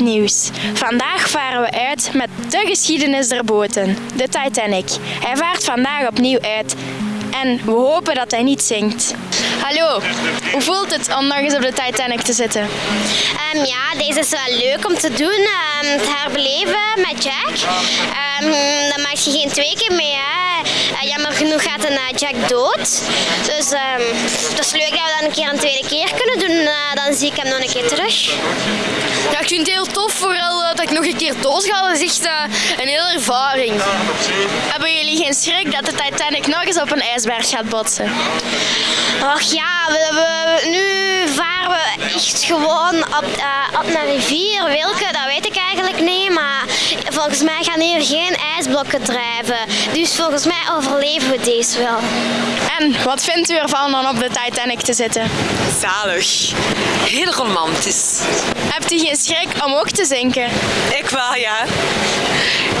nieuws. Vandaag varen we uit met de geschiedenis der boten, de Titanic. Hij vaart vandaag opnieuw uit en we hopen dat hij niet zinkt. Hallo, hoe voelt het om nog eens op de Titanic te zitten? Ehm, ja, deze is wel leuk om te doen, ehm, te herbeleven met Jack. Dan maak je geen twee keer mee. Hè. Eh, jammer genoeg gaat een eh, Jack dood. Dus het is leuk dat we dat een keer een tweede keer kunnen doen. Eh, dan zie ik hem nog een keer terug. Ja, ik vind het heel tof, vooral dat ik nog een keer dood ga. Dat is echt een hele ervaring. Hebben jullie geen schrik dat de Titanic nog eens op een ijsberg gaat botsen? Och ja, we, nu varen we echt gewoon op, eh, op een rivier. Welke, dat weet ik eigenlijk niet. Maar volgens mij gaan hier geen ijsblokken drijven. Dus volgens mij overleven we deze wel. En wat vindt u ervan om op de Titanic te zitten? Zalig. Heel romantisch. Hebt u geen schrik om ook te zinken? Ik wel, ja.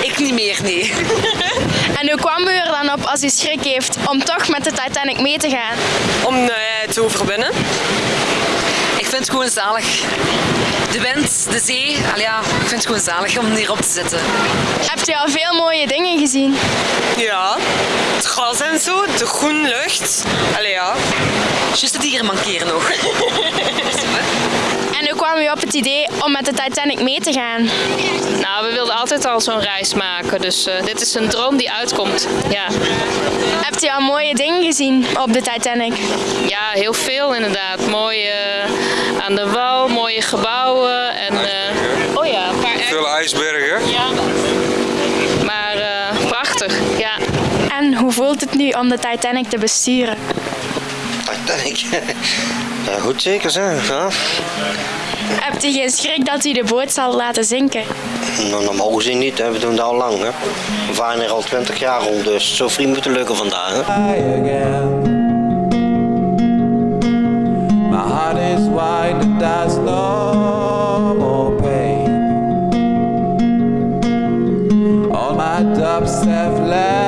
Ik niet meer, nee. En hoe kwam u er dan op als u schrik heeft om toch met de Titanic mee te gaan? Om eh, te overwinnen. Ik vind het gewoon zalig. De wind, de zee, al ja, ik vind het gewoon zalig om hierop te zitten. Hebt u al veel mooie dingen gezien? Ja, het gras en zo, de groene lucht. Allee ja. Juist de dieren mankeren nog. En hoe kwam u op het idee om met de Titanic mee te gaan? Nou, we wilden altijd al zo'n reis maken, dus eh, dit is een droom die uitkomt. Ja. Hebt u al mooie dingen gezien op de Titanic? ja, heel veel inderdaad. Mooie eh, aan de wal, mooie gebouwen en eh, oh ja, een paar Veel ijsbergen. Ja. Maar eh, prachtig, ja. En hoe voelt het nu om de Titanic te besturen? Titanic. Ja, goed zeker zijn. Ja. Hebt u geen schrik dat u de boot zal laten zinken? Nou, normaal gezien niet, hè. we doen dat al lang. Hè. We varen er al 20 jaar rond, dus zo vriend moeten lukken vandaag. Hè. My heart is wide and there's no more pain. All my doubts have left